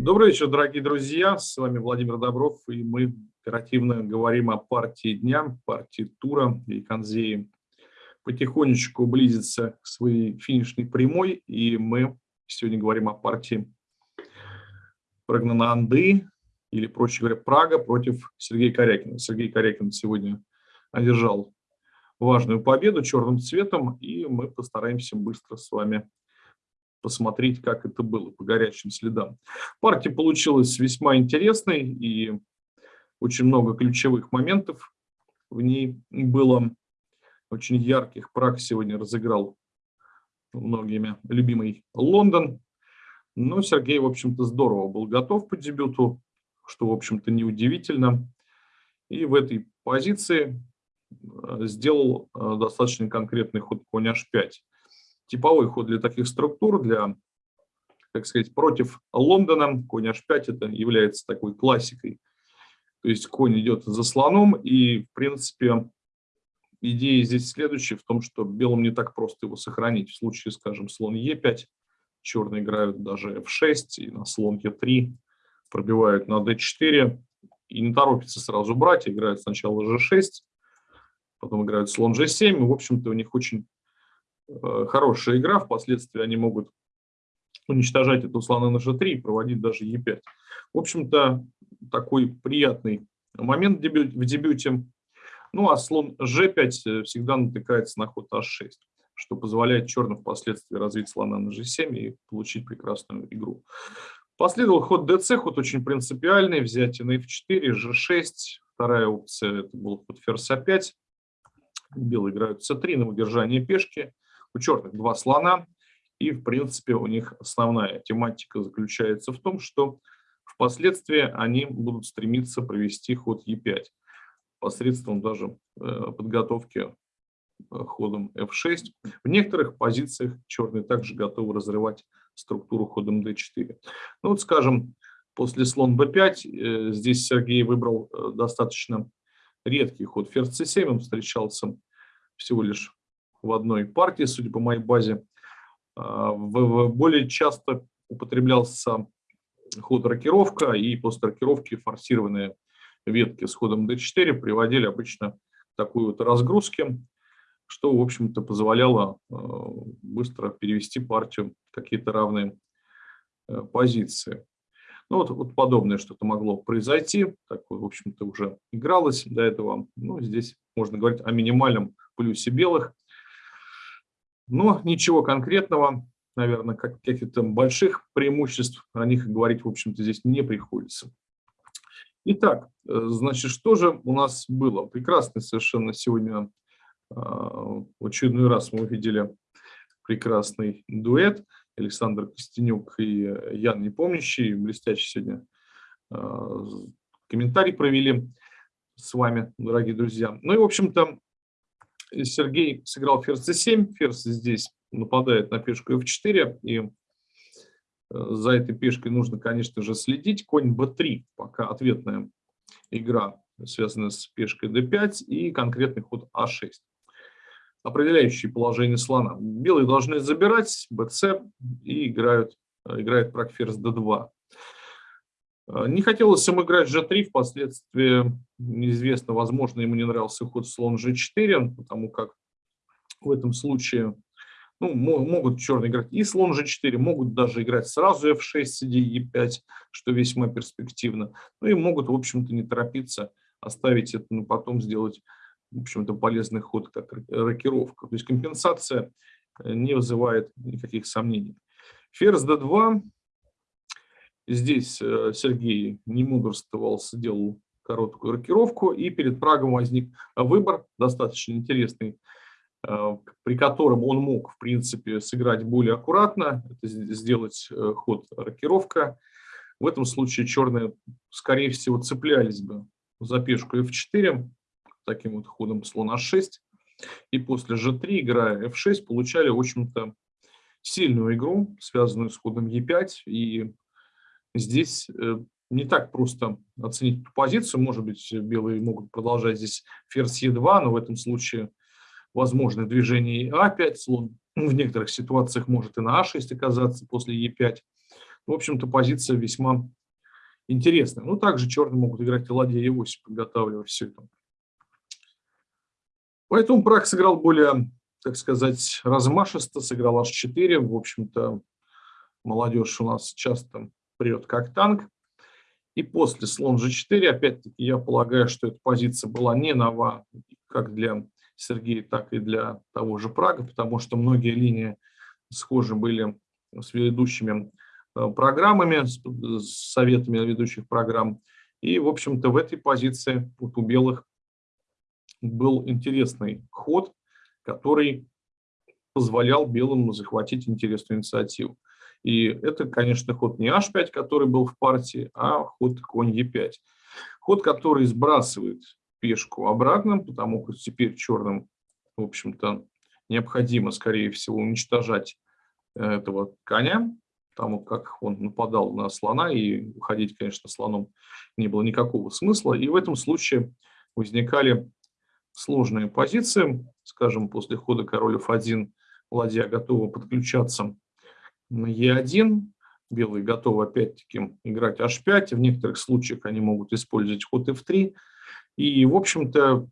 Добрый вечер, дорогие друзья. С вами Владимир Добров, и мы оперативно говорим о партии дня, партии тура. И Канзеи потихонечку близится к своей финишной прямой, и мы сегодня говорим о партии Прагнананды, или, проще говоря, Прага против Сергея Корякина. Сергей Корякин сегодня одержал важную победу черным цветом, и мы постараемся быстро с вами посмотреть, как это было по горячим следам. Партия получилась весьма интересной, и очень много ключевых моментов в ней было. Очень ярких прак сегодня разыграл многими любимый Лондон. Но Сергей, в общем-то, здорово был готов по дебюту, что, в общем-то, неудивительно. И в этой позиции э, сделал э, достаточно конкретный ход конь h5 типовой ход для таких структур, для, так сказать, против Лондона. Конь h5 это является такой классикой. То есть конь идет за слоном, и, в принципе, идея здесь следующая, в том, что белым не так просто его сохранить. В случае, скажем, слон e5, черные играют даже f6, и на слон e3 пробивают на d4, и не торопятся сразу брать, играют сначала g6, потом играют слон g7, и, в общем-то, у них очень хорошая игра, впоследствии они могут уничтожать эту слона на g3 и проводить даже e5. В общем-то, такой приятный момент в дебюте. Ну а слон g5 всегда натыкается на ход h6, что позволяет черным впоследствии развить слона на g7 и получить прекрасную игру. Последовал ход dc, ход очень принципиальный, взятие на f4, g6. Вторая опция это был ход ферзь a5. Белые играют c3 на удержание пешки. У черных два слона, и, в принципе, у них основная тематика заключается в том, что впоследствии они будут стремиться провести ход Е5 посредством даже э, подготовки э, ходом f6. В некоторых позициях черные также готовы разрывать структуру ходом d4. Ну вот, скажем, после слон b5 э, здесь Сергей выбрал достаточно редкий ход ферзь c7, он встречался всего лишь в одной партии, судя по моей базе. А, более часто употреблялся ход рокировка, и после рокировки форсированные ветки с ходом d4 приводили обычно к такой вот разгрузке, что, в общем-то, позволяло а, быстро перевести партию в какие-то равные э, позиции. Ну, вот, вот подобное что-то могло произойти, такое, в общем-то, уже игралось до этого. Ну, здесь можно говорить о минимальном плюсе белых – но ничего конкретного, наверное, каких-то больших преимуществ о них говорить, в общем-то, здесь не приходится. Итак, э, значит, что же у нас было? Прекрасный совершенно сегодня, а, очередной раз мы увидели прекрасный дуэт. Александр Костенюк и Ян Непомнящий, блестящий сегодня а, комментарий провели с вами, дорогие друзья. Ну и, в общем-то, Сергей сыграл ферзь c7, ферзь здесь нападает на пешку f4, и э, за этой пешкой нужно, конечно же, следить. Конь b3, пока ответная игра, связанная с пешкой d5 и конкретный ход a6. Определяющие положение слона. Белые должны забирать bc и играют, э, играет прак ферзь d2. Э, не хотелось им играть g3, впоследствии неизвестно, возможно, ему не нравился ход слон g4, потому как в этом случае ну, могут черные играть и слон g4, могут даже играть сразу f6, cd e5, что весьма перспективно. Ну и могут, в общем-то, не торопиться, оставить это, но потом сделать, в общем-то, полезный ход, как рокировка. То есть компенсация э, не вызывает никаких сомнений. Ферзь d2 Здесь э, Сергей не мудрствовал, сделал короткую рокировку, и перед Прагом возник выбор, достаточно интересный, э, при котором он мог, в принципе, сыграть более аккуратно, сделать э, ход рокировка. В этом случае черные, скорее всего, цеплялись бы за пешку f4, таким вот ходом слон h6, и после g3, играя f6, получали, в общем-то, сильную игру, связанную с ходом e5, и здесь э, не так просто оценить эту позицию. Может быть, белые могут продолжать здесь ферзь Е2, но в этом случае возможно движение А5, слон в некоторых ситуациях может и на А6 оказаться после Е5. В общем-то, позиция весьма интересная. Ну, также черные могут играть и ладья e8, подготавливая все это. Поэтому Праг сыграл более, так сказать, размашисто, сыграл h4. В общем-то, молодежь у нас часто прет как танк. И после слон g4, опять-таки, я полагаю, что эта позиция была не нова как для Сергея, так и для того же Прага, потому что многие линии схожи были с ведущими э, программами, с советами ведущих программ. И, в общем-то, в этой позиции вот у белых был интересный ход, который позволял белым захватить интересную инициативу. И это, конечно, ход не h5, который был в партии, а ход конь e5. Ход, который сбрасывает пешку обратно, потому что теперь черным, в общем-то, необходимо, скорее всего, уничтожать э, этого коня, потому как он нападал на слона, и уходить, конечно, слоном не было никакого смысла. И в этом случае возникали сложные позиции. Скажем, после хода король f1 ладья готова подключаться на Е1. Белые готовы опять-таки играть H5. В некоторых случаях они могут использовать ход F3. И, в общем-то,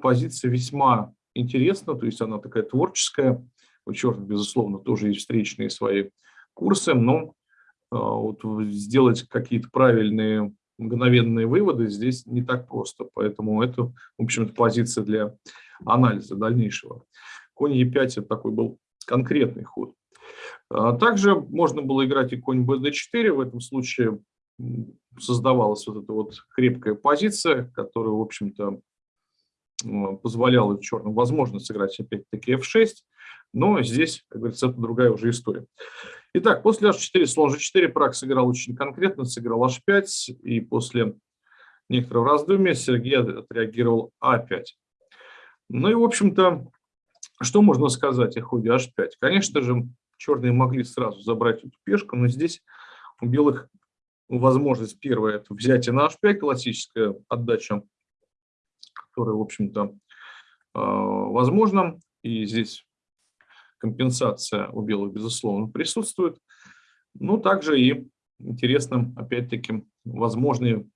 позиция весьма интересна, то есть она такая творческая. У черных, безусловно, тоже есть встречные свои курсы, но а, вот сделать какие-то правильные мгновенные выводы здесь не так просто. Поэтому это, в общем-то, позиция для анализа дальнейшего. Конь Е5 – это такой был конкретный ход. А также можно было играть и конь bd4. В этом случае создавалась вот эта вот крепкая позиция, которая, в общем-то, позволяла черным возможно сыграть опять-таки f6. Но здесь, как говорится, это другая уже история. Итак, после h4, слон g4, Праг сыграл очень конкретно, сыграл h5. И после некоторого раздумья Сергей отреагировал a5. Ну и, в общем-то, что можно сказать о ходе h5? Конечно же, черные могли сразу забрать эту пешку, но здесь у белых возможность первая – это взятие на h5, классическая отдача, которая, в общем-то, а, возможна. И здесь компенсация у белых, безусловно, присутствует. Но также и интересно, опять-таки, возможные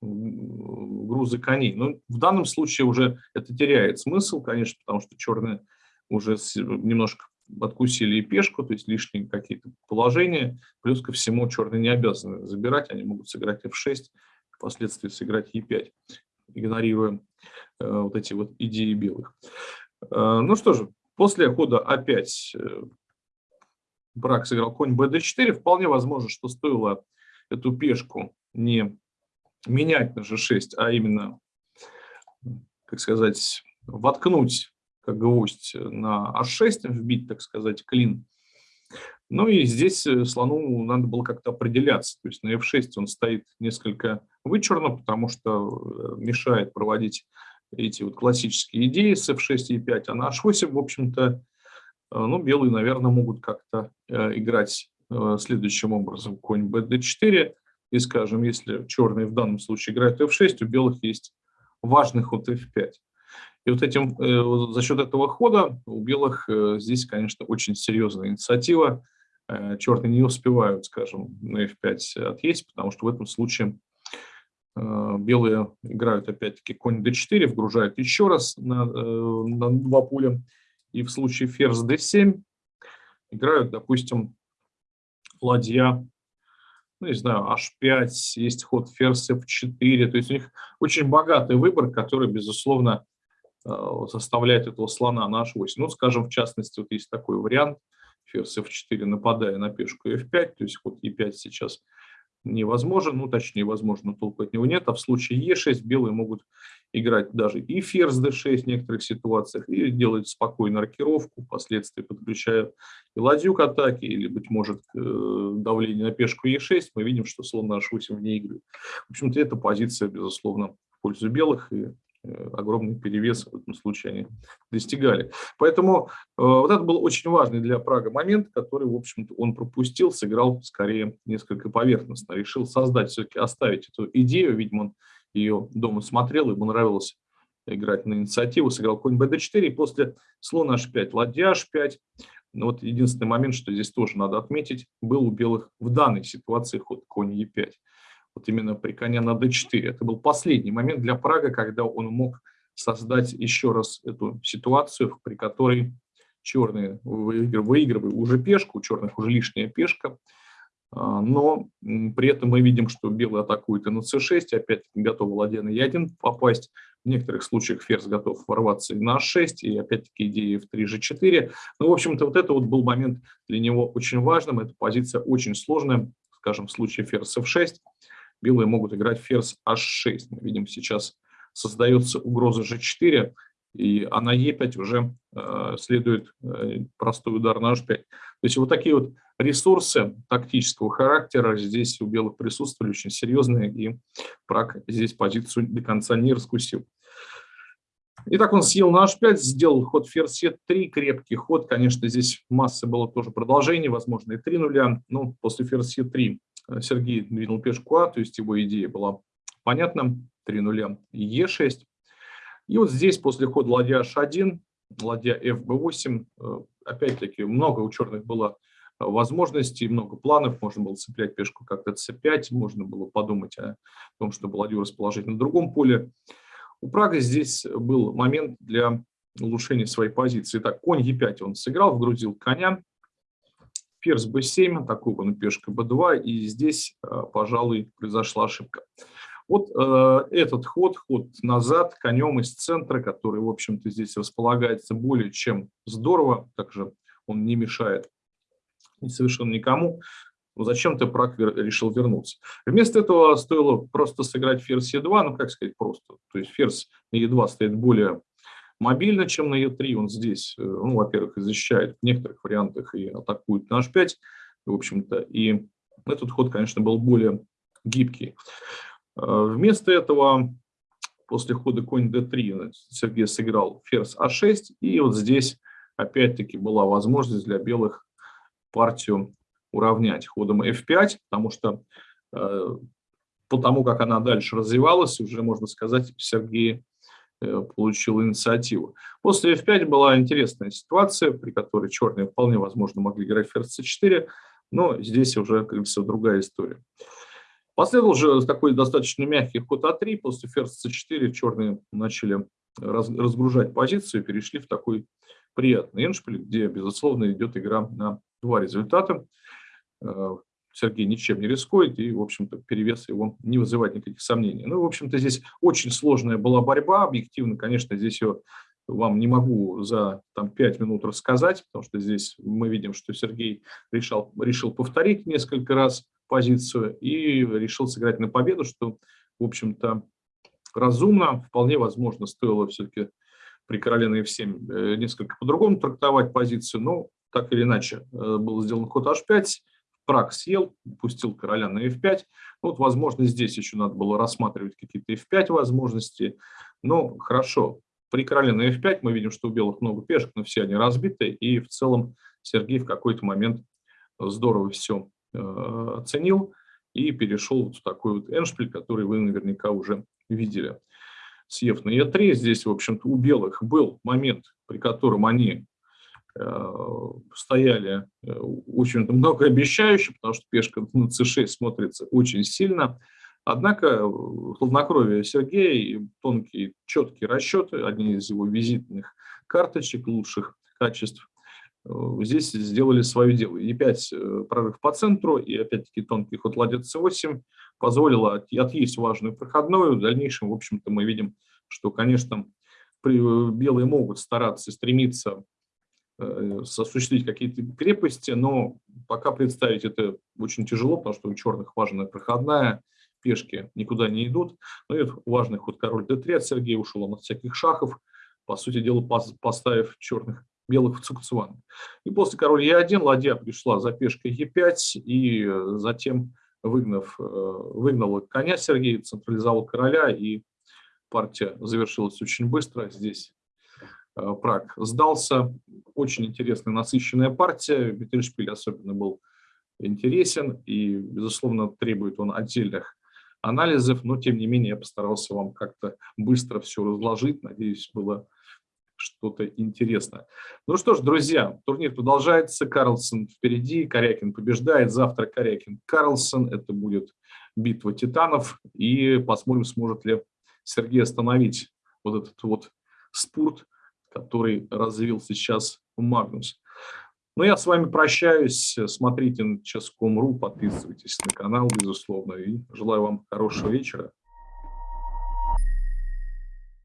грузы коней. Но в данном случае уже это теряет смысл, конечно, потому что черные уже немножко откусили и пешку, то есть лишние какие-то положения. Плюс ко всему черные не обязаны забирать, они могут сыграть f6, впоследствии сыграть e5, игнорируя э, вот эти вот идеи белых. Э, ну что же, после хода a5 э, брак сыграл конь bd4. Вполне возможно, что стоило эту пешку не менять на g6, а именно, как сказать, воткнуть как гвоздь на h6, вбить, так сказать, клин. Ну и здесь э, слону надо было как-то определяться. То есть на f6 он стоит несколько вычурно, потому что э, мешает проводить эти вот классические идеи с f6 и e5. А на h8, в общем-то, э, ну, белые, наверное, могут как-то играть следующим образом. Конь bd4. И, скажем, если черные в данном случае играют f6, у белых есть важный ход f5. И вот этим, э, за счет этого хода у белых э, здесь, конечно, очень серьезная инициатива. Э, черные не успевают, скажем, на f5 отъесть, потому что в этом случае белые играют опять-таки конь d4, вгружают еще раз на, на два пуля. И в случае ферзь d7 играют, допустим, ладья, ну, не знаю, h5, есть ход ферзь f4. То есть у них очень богатый выбор, который, безусловно, Э, составлять этого слона на h8. Ну, скажем, в частности, вот есть такой вариант, ферзь f4, нападая на пешку f5, то есть ход e5 сейчас невозможен, ну, точнее, возможно, толку от него нет, а в случае e6 белые могут играть даже и ферзь d6 в некоторых ситуациях, и делать спокойно рокировку, впоследствии подключая и ладью к атаке, или, быть может, э, давление на пешку e6, мы видим, что слон на h8 вне игры. В общем-то, эта позиция, безусловно, в пользу белых, и Э, огромный перевес в этом случае они достигали. Поэтому э, вот это был очень важный для Прага момент, который, в общем-то, он пропустил, сыграл скорее несколько поверхностно, решил создать, все-таки оставить эту идею, видимо, он ее дома смотрел, ему нравилось играть на инициативу, сыграл конь bd4, и после слона h5, ладья h5, Но вот единственный момент, что здесь тоже надо отметить, был у белых в данной ситуации ход конь Е5. Вот именно при коне на d4. Это был последний момент для Прага, когда он мог создать еще раз эту ситуацию, при которой черные выигрывают уже пешку, у черных уже лишняя пешка, а, но при этом мы видим, что белые атакуют и на c6, опять-таки готовы ладья на e1 попасть, в некоторых случаях ферзь готов ворваться и на h6, и опять-таки идея в 3 g4. Ну, в общем-то, вот это вот был момент для него очень важным, эта позиция очень сложная, скажем, в случае ферзь f6, белые могут играть ферзь h6, мы видим сейчас создается угроза g4, и а на e5 уже э, следует э, простой удар на h5. То есть вот такие вот ресурсы тактического характера здесь у белых присутствовали очень серьезные, и Праг здесь позицию до конца не раскусил. Итак, он съел на h5, сделал ход ферзь e3, крепкий ход. Конечно, здесь массы было тоже продолжение, возможно, и 3 нуля. Но после ферзь e3 э, Сергей двинул пешку А, то есть его идея была понятна. 3 нуля e6. И вот здесь после хода ладья h1, ладья fb8, э, опять-таки много у черных было э, возможностей, много планов, можно было цеплять пешку как-то c5, можно было подумать о том, чтобы ладью расположить на другом поле. У Прага здесь был момент для улучшения своей позиции. Так, конь e5 он сыграл, вгрузил коня, ферзь b7, атакована пешка b2, и здесь, э, пожалуй, произошла ошибка. Вот э, этот ход, ход назад конем из центра, который, в общем-то, здесь располагается более чем здорово, также он не мешает совершенно никому. Но зачем-то Праг решил вернуться. Вместо этого стоило просто сыграть ферзь Е2, ну, как сказать, просто. То есть ферзь на Е2 стоит более мобильно, чем на Е3. Он здесь, э, ну, во-первых, защищает в некоторых вариантах и атакует на H5, в общем-то. И этот ход, конечно, был более гибкий. Э, вместо этого после хода конь d3 Сергей сыграл ферзь а6, и вот здесь опять-таки была возможность для белых партию уравнять ходом f5, потому что э, по тому, как она дальше развивалась, уже, можно сказать, Сергей получил инициативу. После f5 была интересная ситуация, при которой черные вполне возможно могли играть ферзь c4, но здесь уже, как говорится, другая история. Последовал же такой достаточно мягкий ход А3, после ферзь С4 черные начали разгружать позицию, перешли в такой приятный эншпиль, где, безусловно, идет игра на два результата. Сергей ничем не рискует, и, в общем-то, перевес его не вызывает никаких сомнений. Ну, в общем-то, здесь очень сложная была борьба, объективно, конечно, здесь ее вам не могу за там, 5 минут рассказать, потому что здесь мы видим, что Сергей решал, решил повторить несколько раз позицию и решил сыграть на победу, что, в общем-то, разумно. Вполне возможно, стоило все-таки при короле на f7 э, несколько по-другому трактовать позицию, но так или иначе э, был сделан ход h5, Праг съел, пустил короля на f5. Вот, возможно, здесь еще надо было рассматривать какие-то f5 возможности. Но хорошо, при короле на f5 мы видим, что у белых много пешек, но все они разбиты. И в целом Сергей в какой-то момент здорово все Э, оценил и перешел в такой вот эншпиль, который вы наверняка уже видели. Съев на Е3, здесь, в общем-то, у белых был момент, при котором они стояли э, очень многообещающе, потому что пешка на c6 смотрится очень сильно. Однако хладнокровие Сергея и тонкие, четкие расчеты, одни из его визитных карточек лучших качеств, Э, здесь сделали свое дело. E5 э, прорыв по центру и опять-таки тонкий ход ладья c8 позволило отъесть важную проходную. В дальнейшем, в общем-то, мы видим, что, конечно, э, белые могут стараться стремиться осуществить какие-то крепости, но пока представить это очень тяжело, потому что у черных важная проходная, пешки никуда не идут. Ну и важный ход король d3 от Сергея ушел он от всяких шахов, по сути дела поставив черных белых в Цукцван. И после король Е1 ладья пришла за пешкой Е5, и э, затем, выгнав, э, выгнала коня Сергей, централизовал короля, и партия завершилась очень быстро. Здесь э, Праг сдался. Очень интересная, насыщенная партия. Виттельшпиль особенно был интересен, и, безусловно, требует он отдельных анализов, но, тем не менее, я постарался вам как-то быстро все разложить. Надеюсь, было что-то интересное. Ну что ж, друзья, турнир продолжается, Карлсон впереди, Корякин побеждает, завтра Корякин Карлсон, это будет битва титанов, и посмотрим, сможет ли Сергей остановить вот этот вот спорт, который развил сейчас Магнус. Ну, я с вами прощаюсь. Смотрите на Ческом.ру, подписывайтесь на канал, безусловно. И желаю вам хорошего вечера.